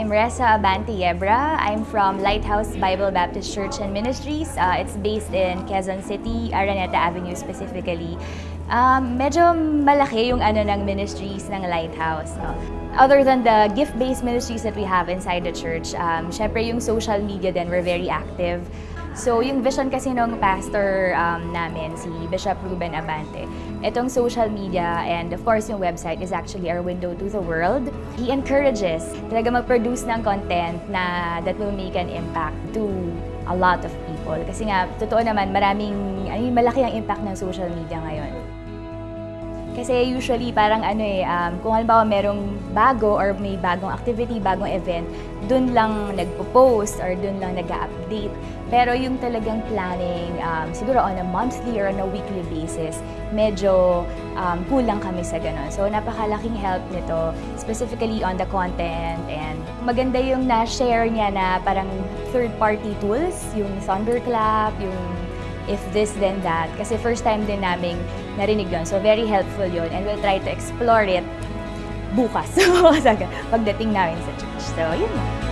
I'm Reza Abante Yebra. I'm from Lighthouse Bible Baptist Church and Ministries. Uh, it's based in Quezon City, Araneta Avenue specifically. Um, medyo malaki yung ano ng ministries ng Lighthouse. No? Other than the gift-based ministries that we have inside the church, um, syempre yung social media din, we're very active. So, yung vision kasi ng pastor um, namin, si Bishop Ruben Abante, itong social media and of course yung website is actually our window to the world. He encourages talaga mag-produce ng content na that will make an impact to a lot of people. Kasi nga, totoo naman, maraming, ay, malaki ang impact ng social media ngayon. Kasi usually parang ano eh, um, kung halimbawa merong bago or may bagong activity, bagong event, dun lang nagpo-post or dun lang nag-update. Pero yung talagang planning, um, siguro on a monthly or on a weekly basis, medyo um, kulang kami sa ganun. So napakalaking help nito, specifically on the content and maganda yung na-share niya na parang third-party tools, yung Thunderclap, yung if this then that. Kasi first time din naming narinig yun. So very helpful yun and we'll try to explore it bukas pagdating namin sa church. So yun lang.